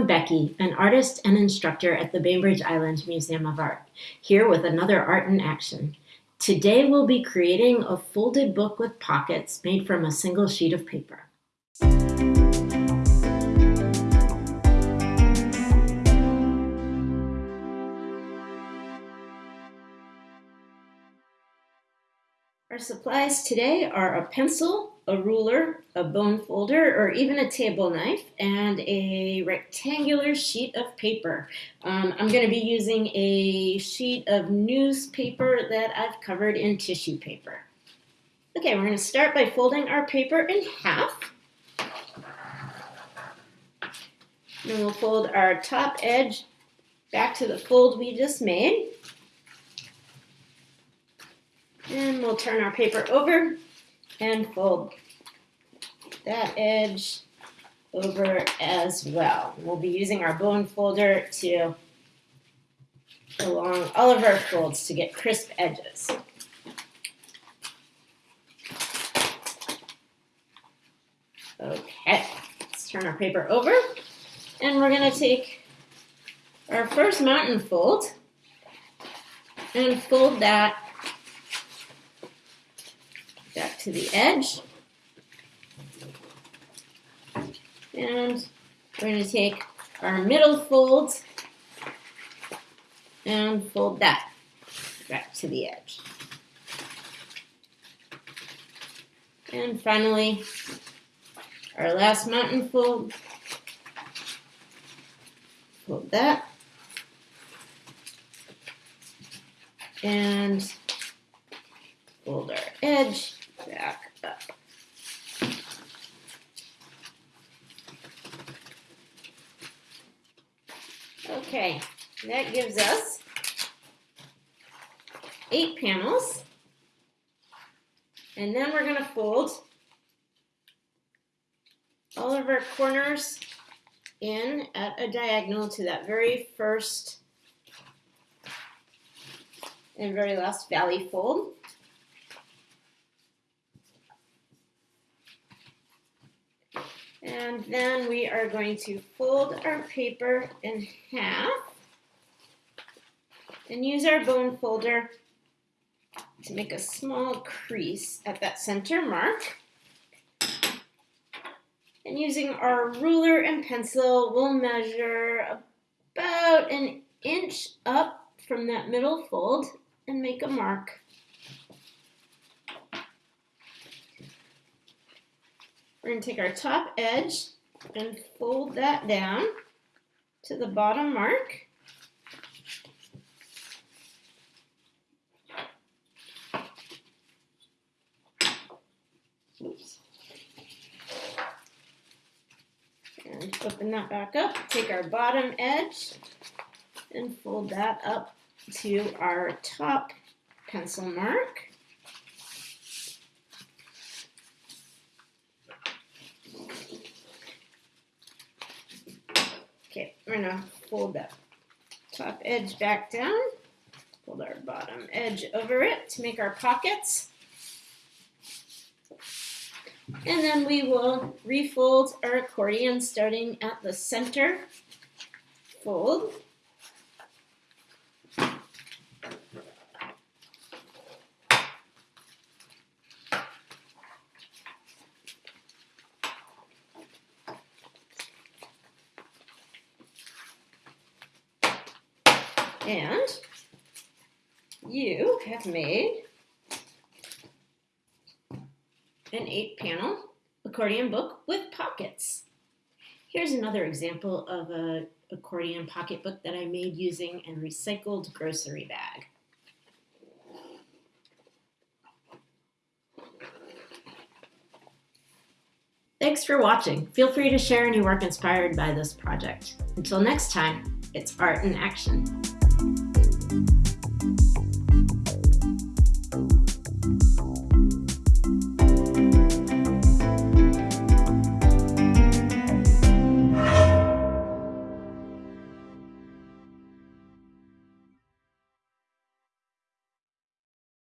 I'm Becky, an artist and instructor at the Bainbridge Island Museum of Art, here with another Art in Action. Today we'll be creating a folded book with pockets made from a single sheet of paper. Our supplies today are a pencil, a ruler, a bone folder, or even a table knife, and a rectangular sheet of paper. Um, I'm going to be using a sheet of newspaper that I've covered in tissue paper. Okay, we're going to start by folding our paper in half. Then we'll fold our top edge back to the fold we just made. And we'll turn our paper over and fold that edge over as well. We'll be using our bone folder to along all of our folds to get crisp edges. Okay, let's turn our paper over and we're going to take our first mountain fold and fold that back to the edge. And we're going to take our middle fold and fold that back to the edge. And finally, our last mountain fold, fold that, and fold our edge, back up. Okay, that gives us eight panels. And then we're going to fold all of our corners in at a diagonal to that very first and very last valley fold. And then we are going to fold our paper in half and use our bone folder to make a small crease at that center mark. And using our ruler and pencil, we'll measure about an inch up from that middle fold and make a mark. We're going to take our top edge and fold that down to the bottom mark. Oops. And open that back up, take our bottom edge and fold that up to our top pencil mark. Okay, we're gonna fold that top edge back down, fold our bottom edge over it to make our pockets. And then we will refold our accordion starting at the center fold. And you have made an eight panel accordion book with pockets. Here's another example of an accordion pocket book that I made using a recycled grocery bag. Thanks for watching. Feel free to share any work inspired by this project. Until next time, it's art in action.